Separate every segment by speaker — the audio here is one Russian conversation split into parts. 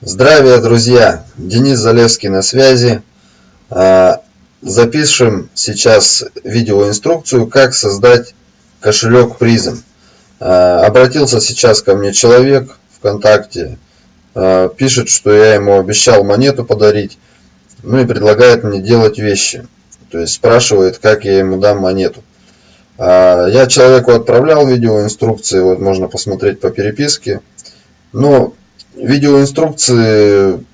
Speaker 1: Здравия, друзья! Денис Залевский на связи. А, запишем сейчас видеоинструкцию, как создать кошелек призм. А, обратился сейчас ко мне человек ВКонтакте, а, пишет, что я ему обещал монету подарить, ну и предлагает мне делать вещи. То есть спрашивает, как я ему дам монету. Я человеку отправлял видеоинструкции, вот можно посмотреть по переписке. Но видеоинструкции,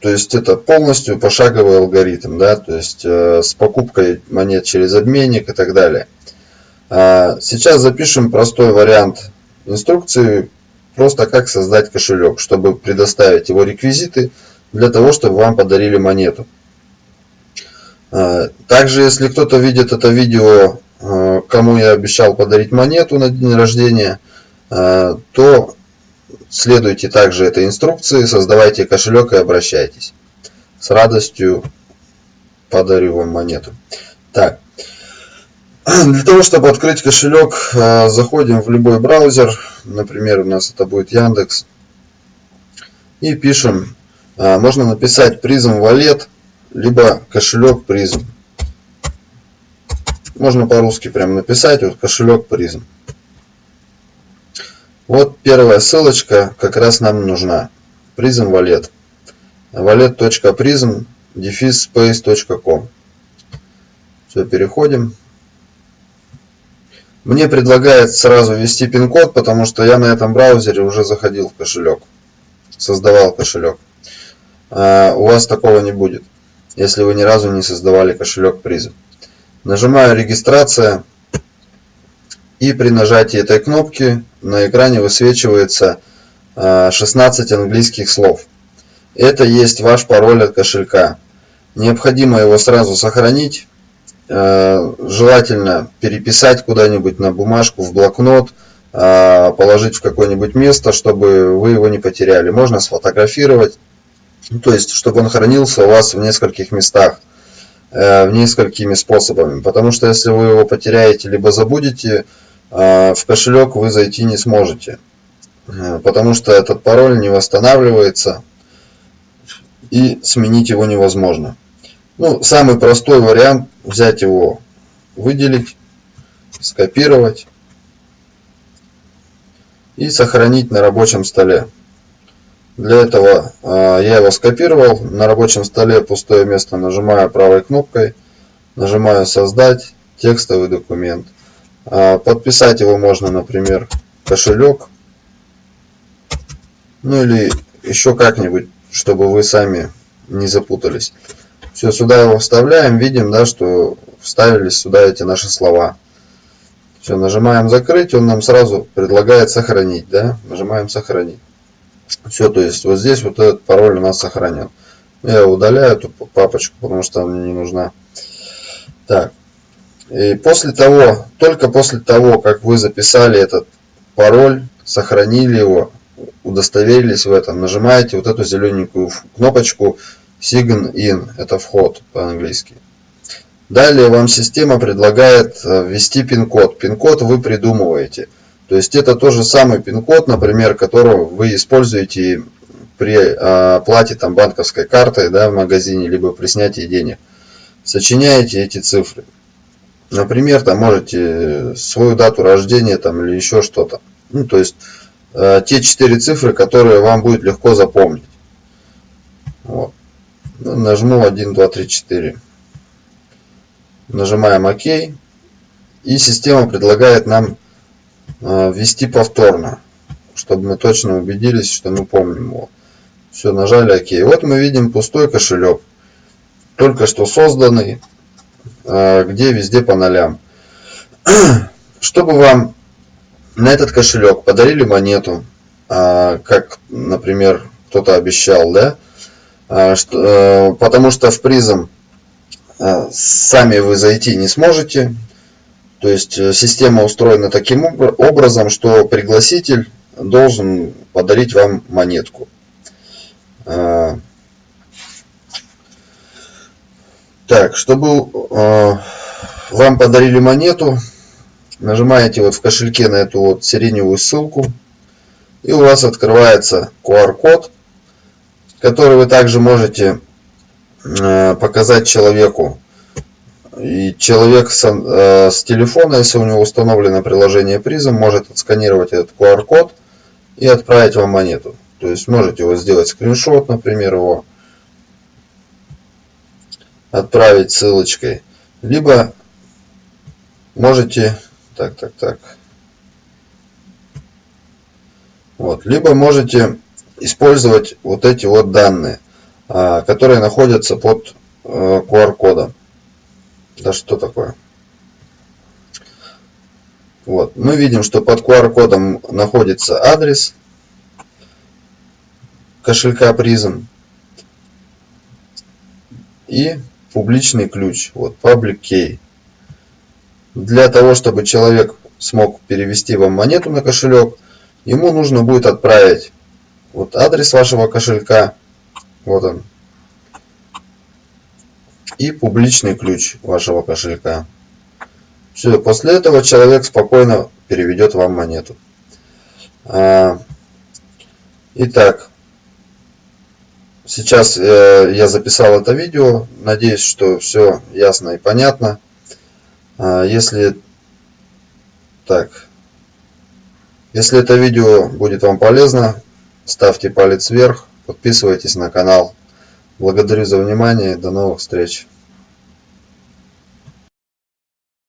Speaker 1: то есть это полностью пошаговый алгоритм, да, то есть э, с покупкой монет через обменник и так далее. А сейчас запишем простой вариант инструкции, просто как создать кошелек, чтобы предоставить его реквизиты для того, чтобы вам подарили монету. А, также, если кто-то видит это видео, э, кому я обещал подарить монету на день рождения, э, то Следуйте также этой инструкции, создавайте кошелек и обращайтесь. С радостью подарю вам монету. Так, для того, чтобы открыть кошелек, э, заходим в любой браузер. Например, у нас это будет Яндекс. И пишем, э, можно написать призм валет, либо кошелек призм. Можно по-русски прям написать, вот кошелек призм. Вот первая ссылочка как раз нам нужна. Wallet. wallet.prism space.com Все, переходим. Мне предлагает сразу ввести пин-код, потому что я на этом браузере уже заходил в кошелек. Создавал кошелек. А у вас такого не будет, если вы ни разу не создавали кошелек Prism. Нажимаю регистрация. И при нажатии этой кнопки на экране высвечивается 16 а, английских слов. Это есть ваш пароль от кошелька. Необходимо его сразу сохранить. А, желательно переписать куда-нибудь на бумажку, в блокнот, а, положить в какое-нибудь место, чтобы вы его не потеряли. Можно сфотографировать, то есть, чтобы он хранился у вас в нескольких местах, э, в несколькими способами. Потому что если вы его потеряете, либо забудете, в кошелек вы зайти не сможете, э, потому что этот пароль не восстанавливается и сменить его невозможно. Ну, самый простой вариант взять его, выделить, скопировать и сохранить на рабочем столе. Для этого э, я его скопировал, на рабочем столе пустое место нажимаю правой кнопкой, нажимаю создать текстовый документ. А, подписать его можно, например, кошелек. Ну или еще как-нибудь, чтобы вы сами не запутались. Все, сюда его вставляем. Видим, да, что вставились сюда эти наши слова. Все, нажимаем закрыть, он нам сразу предлагает сохранить, да, нажимаем сохранить. Все, то есть вот здесь вот этот пароль у нас сохранен. Я удаляю эту папочку, потому что она мне не нужна. Так, и после того, только после того, как вы записали этот пароль, сохранили его, удостоверились в этом, нажимаете вот эту зелененькую кнопочку Sign In, это вход по-английски. Далее вам система предлагает э, ввести пин-код. Пин-код вы придумываете. То есть это тот же самый пин-код, например, которого вы используете при э, оплате там, банковской картой да, в магазине, либо при снятии денег. Сочиняете эти цифры. Например, там можете свою дату рождения там, или еще что-то. Ну, то есть э, те четыре цифры, которые вам будет легко запомнить. Вот. Ну, нажму 1, 2, 3, 4. Нажимаем ОК. И система предлагает нам э, ввести повторно, чтобы мы точно убедились, что мы помним его. Все, нажали ОК. Вот мы видим пустой кошелек, только что созданный. А, где везде по нолям. Чтобы вам на этот кошелек подарили монету, а, как, например, кто-то обещал, да, а, э, потому что в призм сами вы зайти не сможете, то есть э, система устроена таким образом, что пригласитель должен подарить вам монетку. Так, чтобы э, вам подарили монету, нажимаете вот в кошельке на эту вот сиреневую ссылку, и у вас открывается QR-код, который вы также можете э, показать человеку. И человек с, э, с телефона, если у него установлено приложение призм, может отсканировать этот QR-код и отправить вам монету. То есть можете его сделать скриншот, например, его отправить ссылочкой. Либо можете... Так, так, так. Вот. Либо можете использовать вот эти вот данные, а, которые находятся под QR-кодом. Э, да что такое? Вот. Мы видим, что под QR-кодом находится адрес кошелька призм и публичный ключ. Вот, public key. Для того, чтобы человек смог перевести вам монету на кошелек, ему нужно будет отправить вот адрес вашего кошелька, вот он, и публичный ключ вашего кошелька. Все, после этого человек спокойно переведет вам монету. А, итак, сейчас э, я записал это видео. Надеюсь, что все ясно и понятно. А, если так, если это видео будет вам полезно, ставьте палец вверх, подписывайтесь на канал. Благодарю за внимание, до новых встреч.